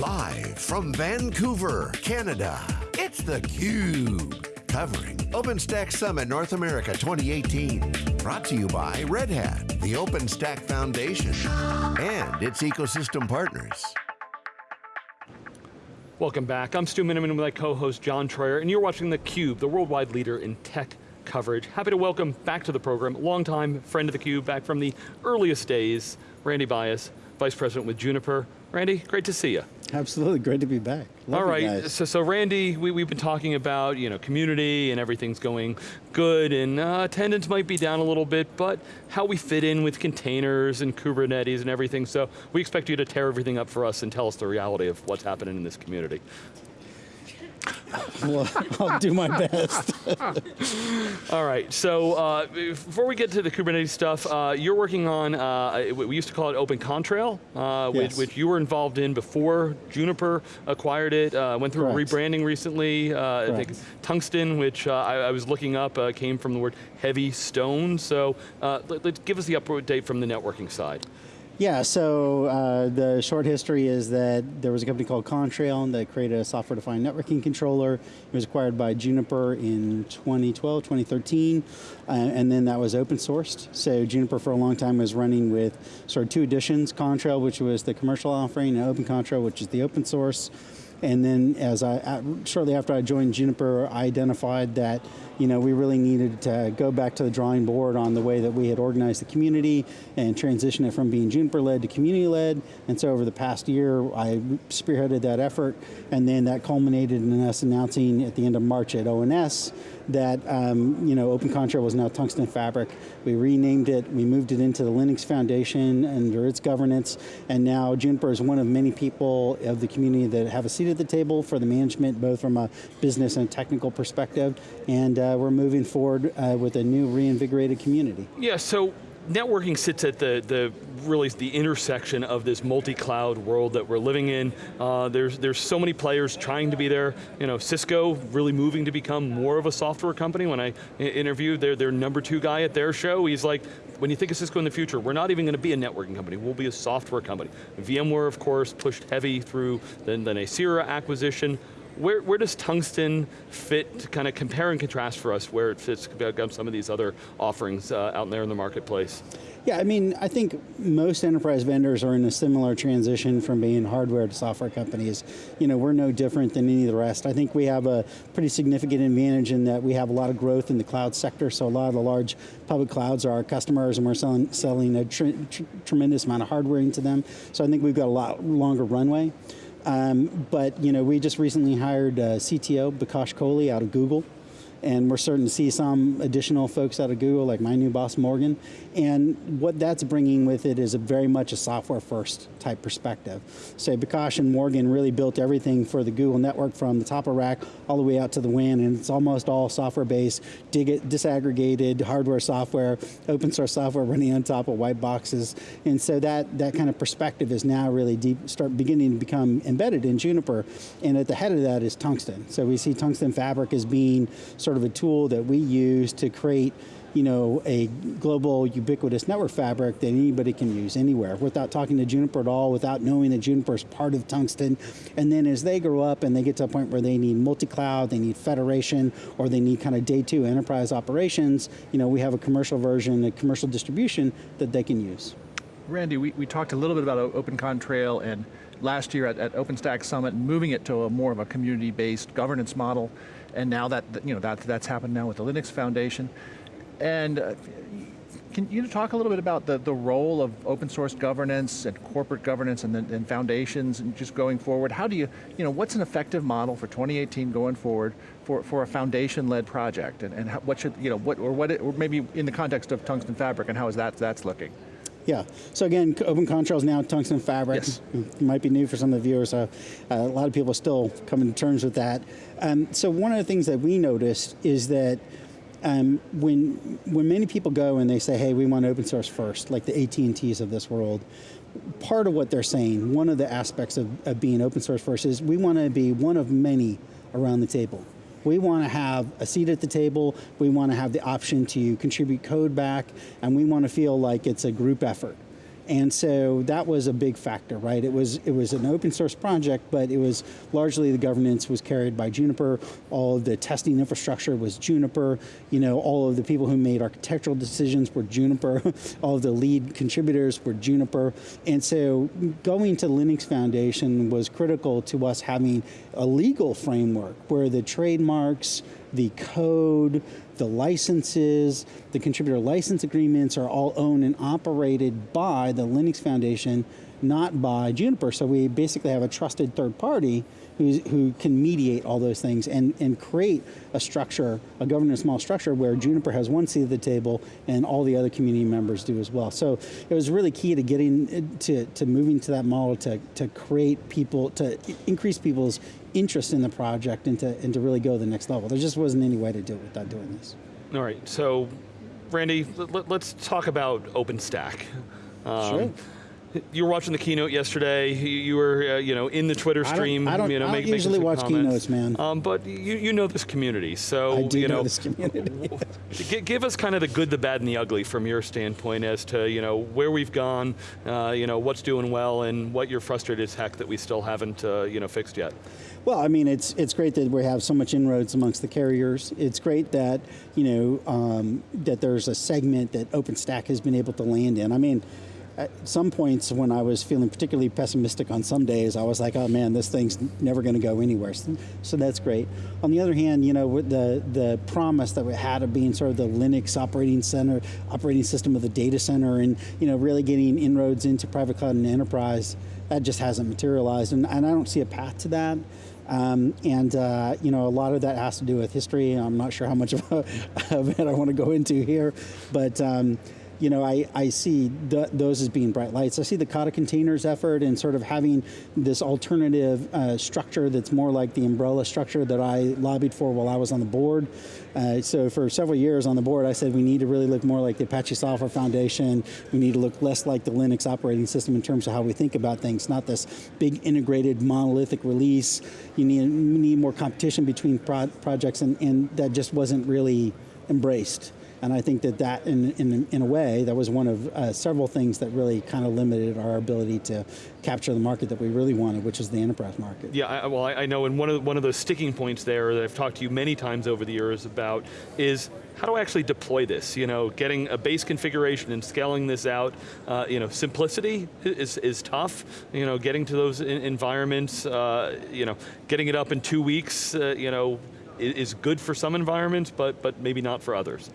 Live from Vancouver, Canada, it's theCUBE. Covering OpenStack Summit North America 2018. Brought to you by Red Hat, the OpenStack Foundation, and its ecosystem partners. Welcome back. I'm Stu Miniman with my co-host John Troyer, and you're watching theCUBE, the worldwide leader in tech coverage. Happy to welcome back to the program, longtime friend of theCUBE, back from the earliest days, Randy Bias, Vice President with Juniper. Randy, great to see you. Absolutely, great to be back. Love All right, so, so Randy, we, we've been talking about you know community and everything's going good and uh, attendance might be down a little bit, but how we fit in with containers and Kubernetes and everything, so we expect you to tear everything up for us and tell us the reality of what's happening in this community. Well, I'll do my best. All right, so uh, before we get to the Kubernetes stuff, uh, you're working on, uh, we used to call it Open Contrail, uh, yes. which, which, you were involved in before Juniper acquired it, uh, went through Correct. rebranding recently, uh, I think Tungsten, which I, I, was looking up, came from the word heavy stone, so let, us give us the update from the networking side. Yeah, so uh, the short history is that there was a company called Contrail that created a software-defined networking controller. It was acquired by Juniper in 2012, 2013, uh, and then that was open sourced. So Juniper for a long time was running with sort of two editions, Contrail, which was the commercial offering, and Open Contrail, which is the open source. And then as I, shortly after I joined Juniper, I identified that you know, we really needed to go back to the drawing board on the way that we had organized the community and transition it from being Juniper-led to community-led. And so over the past year, I spearheaded that effort, and then that culminated in us announcing at the end of March at ONS that um, you know, Open Contrail was now Tungsten Fabric. We renamed it, we moved it into the Linux Foundation under its governance, and now Juniper is one of many people of the community that have a seat at the table for the management, both from a business and technical perspective, and uh, we're moving forward uh, with a new reinvigorated community. Yeah, so networking sits at the, the really the intersection of this multi-cloud world that we're living in. Uh, there's, there's so many players trying to be there. You know, Cisco really moving to become more of a software company. When I interviewed their, their number two guy at their show, he's like, when you think of Cisco in the future, we're not even going to be a networking company, we'll be a software company. VMware, of course, pushed heavy through the, the Nicira acquisition where, where does Tungsten fit to kind of compare and contrast for us where it fits against some of these other offerings uh, out there in the marketplace? Yeah, I mean, I think most enterprise vendors are in a similar transition from being hardware to software companies. You know, we're no different than any of the rest. I think we have a pretty significant advantage in that we have a lot of growth in the cloud sector, so a lot of the large public clouds are our customers and we're selling, selling a tr tr tremendous amount of hardware into them. So I think we've got a lot longer runway. Um, but you know, we just recently hired uh, CTO Bikash Koley out of Google and we're starting to see some additional folks out of Google, like my new boss, Morgan. And what that's bringing with it is a very much a software first type perspective. So Bikash and Morgan really built everything for the Google network from the top of rack all the way out to the WAN, and it's almost all software based, disaggregated hardware software, open source software running on top of white boxes. And so that, that kind of perspective is now really deep, start beginning to become embedded in Juniper. And at the head of that is Tungsten. So we see Tungsten Fabric as being sort sort of a tool that we use to create you know, a global ubiquitous network fabric that anybody can use anywhere without talking to Juniper at all, without knowing that Juniper is part of Tungsten. And then as they grow up and they get to a point where they need multi-cloud, they need federation, or they need kind of day two enterprise operations, you know, we have a commercial version, a commercial distribution that they can use. Randy, we, we talked a little bit about Open Contrail and last year at, at OpenStack Summit, moving it to a more of a community-based governance model and now that, you know, that, that's happened now with the Linux Foundation. And uh, can you talk a little bit about the, the role of open source governance and corporate governance and, and foundations and just going forward? How do you, you know, what's an effective model for 2018 going forward for, for a foundation-led project? And, and what should, you know, what, or what, it, or maybe in the context of Tungsten Fabric and how is that, that's looking? Yeah, so again, Open Contrail is now Tungsten Fabric. Yes. Might be new for some of the viewers, so uh, a lot of people are still coming to terms with that. Um, so one of the things that we noticed is that um, when, when many people go and they say, hey, we want open source first, like the AT&Ts of this world, part of what they're saying, one of the aspects of, of being open source first is we want to be one of many around the table. We want to have a seat at the table, we want to have the option to contribute code back, and we want to feel like it's a group effort. And so that was a big factor, right? It was it was an open source project, but it was largely the governance was carried by Juniper. All of the testing infrastructure was Juniper. You know, all of the people who made architectural decisions were Juniper. all of the lead contributors were Juniper. And so going to Linux Foundation was critical to us having a legal framework where the trademarks, the code, the licenses, the contributor license agreements are all owned and operated by the Linux Foundation, not by Juniper. So we basically have a trusted third party who can mediate all those things and, and create a structure, a governance model structure where Juniper has one seat at the table and all the other community members do as well. So it was really key to getting to, to moving to that model to, to create people, to increase people's interest in the project and to, and to really go to the next level. There just wasn't any way to do it without doing this. All right, so Randy, let, us talk about OpenStack. Um, sure. You were watching the keynote yesterday. You, were, uh, you know, in the Twitter stream. I don't, I don't, you know, I don't make, usually watch comments. keynotes, man. Um, but you, you know this community, so I do you know, know this community. give us kind of the good, the bad, and the ugly from your standpoint as to you know where we've gone, uh, you know what's doing well, and what you're frustrated as heck that we still haven't uh, you know fixed yet. Well, I mean, it's it's great that we have so much inroads amongst the carriers. It's great that you know um, that there's a segment that OpenStack has been able to land in. I mean at some points when I was feeling particularly pessimistic on some days, I was like, oh man, this thing's never going to go anywhere. So, so, that's great. On the other hand, you know, the, the promise that we had of being sort of the Linux operating center, operating system of the data center and, you know, really getting inroads into private cloud and enterprise, that just hasn't materialized. And, and I don't see a path to that. Um, and uh, you know, a lot of that has to do with history. I'm not sure how much of, a, of it I want to go into here, but um, you know, I, I see th those as being bright lights. I see the Kata containers effort and sort of having this alternative uh, structure that's more like the umbrella structure that I lobbied for while I was on the board. Uh, so for several years on the board, I said we need to really look more like the Apache Software Foundation. We need to look less like the Linux operating system in terms of how we think about things, not this big integrated monolithic release. You need, need more competition between pro projects and, and that just wasn't really embraced. And I think that that, in, in, in a way, that was one of uh, several things that really kind of limited our ability to capture the market that we really wanted, which is the enterprise market. Yeah, I, well, I know, and one of, one of the sticking points there that I've talked to you many times over the years about is how do I actually deploy this? You know, getting a base configuration and scaling this out, uh, you know, simplicity is, is tough. You know, getting to those environments, uh, you know, getting it up in two weeks, uh, you know, is good for some environments, but, but maybe not for others.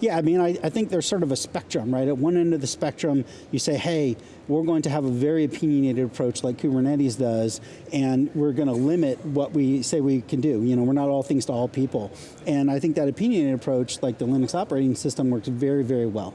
Yeah, I mean, I, I, think there's sort of a spectrum, right? At one end of the spectrum, you say, hey, we're going to have a very opinionated approach like Kubernetes does, and we're going to limit what we say we can do. You know, we're not all things to all people. And I think that opinionated approach, like the Linux operating system, works very, very well.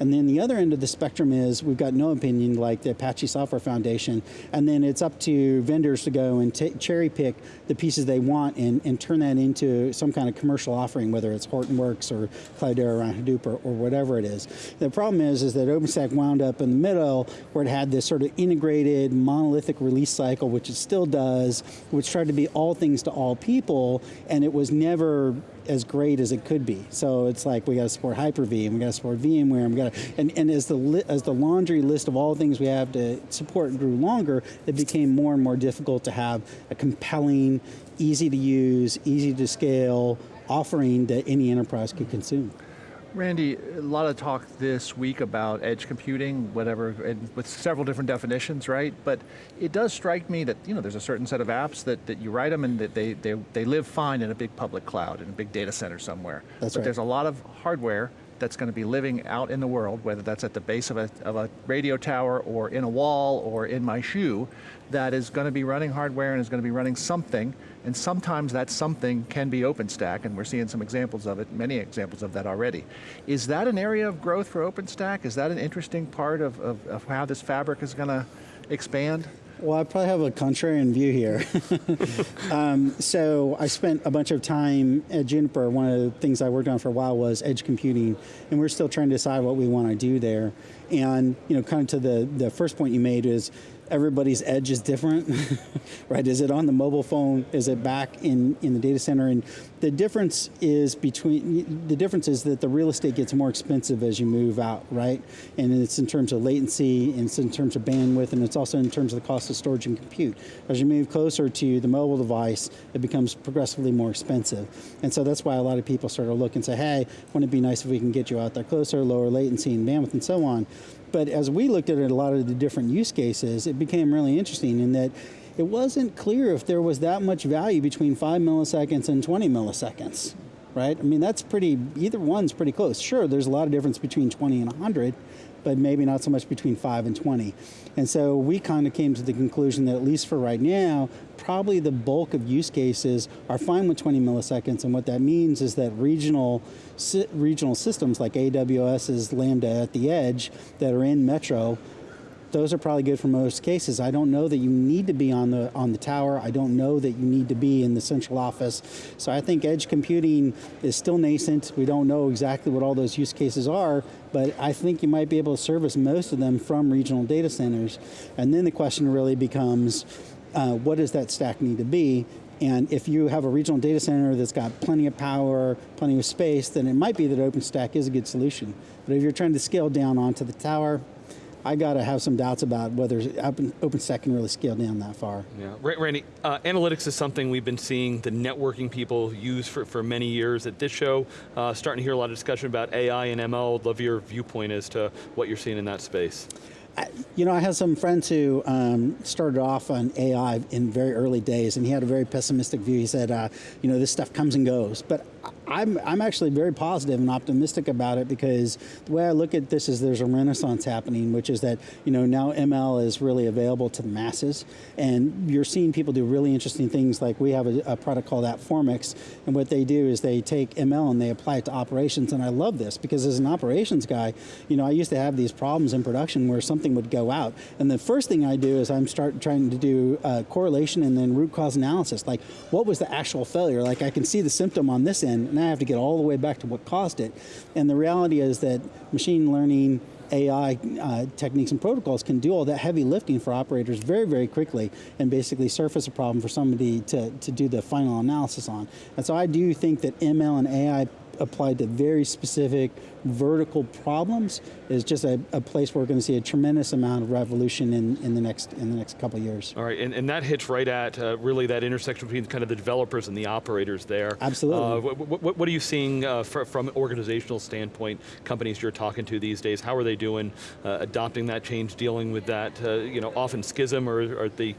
And then the other end of the spectrum is we've got no opinion like the Apache Software Foundation. And then it's up to vendors to go and cherry pick the pieces they want and, and turn that into some kind of commercial offering, whether it's Hortonworks or Cloudera around Hadoop or, or whatever it is. The problem is, is that OpenStack wound up in the middle where it had this sort of integrated monolithic release cycle, which it still does, which tried to be all things to all people, and it was never as great as it could be. So it's like we got to support Hyper-V and we got to support VMware and we got to, and, and as the as the laundry list of all things we have to support grew longer, it became more and more difficult to have a compelling, easy to use, easy to scale offering that any enterprise could consume. Randy, a lot of talk this week about edge computing, whatever, and with several different definitions, right? But it does strike me that you know there's a certain set of apps that, that you write them and that they, they, they live fine in a big public cloud, in a big data center somewhere. That's but right. there's a lot of hardware that's going to be living out in the world, whether that's at the base of a, of a radio tower or in a wall or in my shoe, that is going to be running hardware and is going to be running something, and sometimes that something can be OpenStack, and we're seeing some examples of it, many examples of that already. Is that an area of growth for OpenStack? Is that an interesting part of, of, of how this fabric is going to expand? Well, I probably have a contrarian view here. um, so I spent a bunch of time at Juniper. One of the things I worked on for a while was edge computing, and we're still trying to decide what we want to do there. And you know, kind of to the, the first point you made is everybody's edge is different, right? Is it on the mobile phone? Is it back in, in the data center? And the difference is between, the difference is that the real estate gets more expensive as you move out, right? And it's in terms of latency, and it's in terms of bandwidth, and it's also in terms of the cost of storage and compute. As you move closer to the mobile device, it becomes progressively more expensive. And so that's why a lot of people start to look and say, hey, wouldn't it be nice if we can get you out there closer, lower latency and bandwidth and so on. But as we looked at it, a lot of the different use cases, it became really interesting in that it wasn't clear if there was that much value between five milliseconds and 20 milliseconds, right? I mean, that's pretty, either one's pretty close. Sure, there's a lot of difference between 20 and 100, but maybe not so much between 5 and 20. And so we kind of came to the conclusion that at least for right now, probably the bulk of use cases are fine with 20 milliseconds, and what that means is that regional, regional systems like AWS's Lambda at the edge that are in Metro those are probably good for most cases. I don't know that you need to be on the on the tower. I don't know that you need to be in the central office. So I think edge computing is still nascent. We don't know exactly what all those use cases are, but I think you might be able to service most of them from regional data centers. And then the question really becomes, uh, what does that stack need to be? And if you have a regional data center that's got plenty of power, plenty of space, then it might be that OpenStack is a good solution. But if you're trying to scale down onto the tower, I got to have some doubts about whether Open, OpenStack can really scale down that far. Yeah, Randy, uh, analytics is something we've been seeing the networking people use for, for many years at this show. Uh, starting to hear a lot of discussion about AI and ML. I'd love your viewpoint as to what you're seeing in that space. You know, I have some friends who um, started off on AI in very early days, and he had a very pessimistic view. He said, uh, you know, this stuff comes and goes. But I'm, I'm actually very positive and optimistic about it because the way I look at this is there's a renaissance happening, which is that, you know, now ML is really available to the masses. And you're seeing people do really interesting things like we have a, a product called AppFormix. And what they do is they take ML and they apply it to operations. And I love this because as an operations guy, you know, I used to have these problems in production where something would go out. And the first thing I do is I'm start trying to do uh, correlation and then root cause analysis. Like what was the actual failure? Like I can see the symptom on this end and I have to get all the way back to what caused it. And the reality is that machine learning, AI uh, techniques and protocols can do all that heavy lifting for operators very, very quickly and basically surface a problem for somebody to, to do the final analysis on. And so I do think that ML and AI applied to very specific vertical problems is just a, a place where we're going to see a tremendous amount of revolution in, in the next in the next couple of years. All right, and, and that hits right at uh, really that intersection between kind of the developers and the operators there. Absolutely. Uh, what, what, what, are you seeing uh, for, from an organizational standpoint, companies you're talking to these days, how are they doing uh, adopting that change, dealing with that, uh, you know, often schism, or are they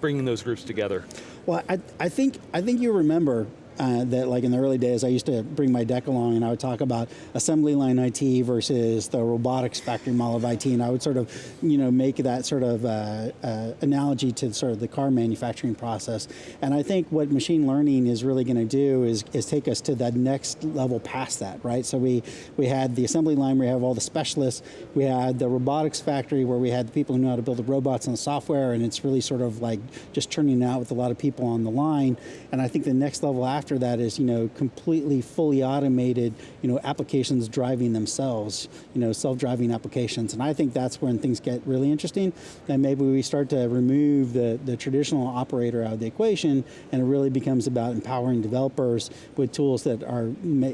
bringing those groups together? Well, I, I think I think you remember uh, that like in the early days, I used to bring my deck along and I would talk about assembly line IT versus the robotics factory model of IT, and I would sort of, you know, make that sort of uh, uh, analogy to sort of the car manufacturing process. And I think what machine learning is really going to do is, is take us to that next level past that, right? So we, we had the assembly line where we have all the specialists, we had the robotics factory where we had the people who know how to build the robots and the software, and it's really sort of like just turning out with a lot of people on the line. And I think the next level after after that is, you know, completely fully automated, you know, applications driving themselves, you know, self-driving applications. And I think that's when things get really interesting. And maybe we start to remove the, the traditional operator out of the equation and it really becomes about empowering developers with tools that are,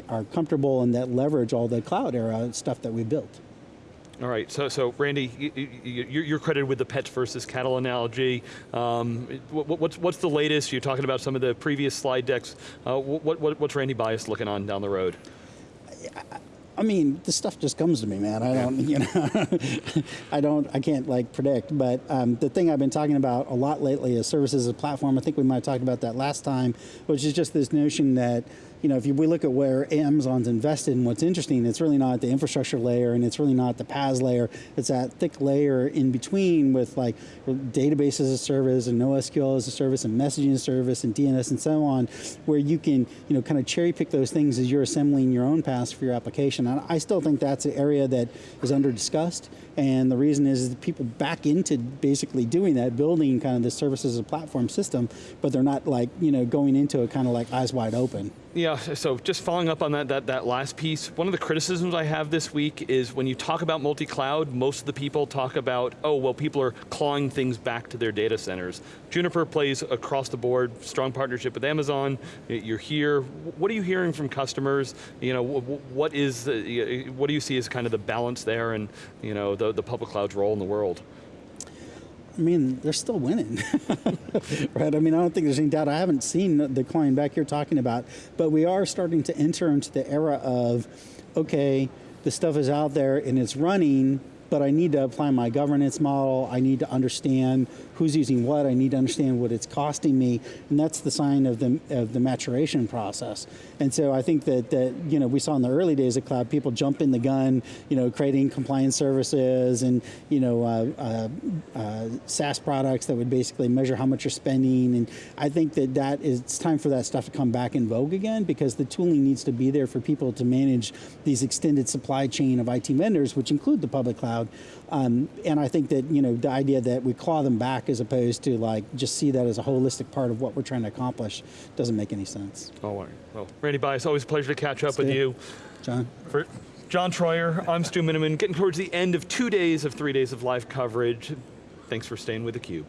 are comfortable and that leverage all the cloud era stuff that we built. All right, so, so Randy, you're credited with the pets versus cattle analogy. Um, what's, what's the latest? You're talking about some of the previous slide decks. Uh, what, what, what's Randy Bias looking on down the road? I mean, this stuff just comes to me, man. I don't, you know, I don't, I can't like predict. But um, the thing I've been talking about a lot lately is services as a platform. I think we might have talked about that last time, which is just this notion that you know, if you, we look at where Amazon's invested and what's interesting, it's really not the infrastructure layer and it's really not the PaaS layer. It's that thick layer in between with like database as a service and NoSQL as a service and messaging as a service and DNS and so on, where you can, you know, kind of cherry pick those things as you're assembling your own PaaS for your application. And I still think that's an area that is under discussed And the reason is, people back into basically doing that, building kind of the services as a platform system, but they're not like, you know, going into it kind of like eyes wide open. Yeah, so just following up on that, that, that last piece, one of the criticisms I have this week is when you talk about multi-cloud, most of the people talk about, oh, well, people are clawing things back to their data centers. Juniper plays across the board, strong partnership with Amazon, you're here. What are you hearing from customers? You know, what is, what do you see as kind of the balance there and you know, the, the public cloud's role in the world? I mean, they're still winning, right? I mean, I don't think there's any doubt. I haven't seen the client back here talking about, but we are starting to enter into the era of, okay, the stuff is out there and it's running, but I need to apply my governance model. I need to understand who's using what. I need to understand what it's costing me, and that's the sign of the of the maturation process. And so I think that that you know we saw in the early days of cloud, people jump in the gun, you know, creating compliance services and you know uh, uh, uh, SaaS products that would basically measure how much you're spending. And I think that that is it's time for that stuff to come back in vogue again because the tooling needs to be there for people to manage these extended supply chain of IT vendors, which include the public cloud. Um, and I think that you know the idea that we claw them back as opposed to like just see that as a holistic part of what we're trying to accomplish doesn't make any sense. All right. Well, Randy Bias, always a pleasure to catch up with you. John. For John Troyer, I'm Stu Miniman, getting towards the end of two days of three days of live coverage. Thanks for staying with theCUBE.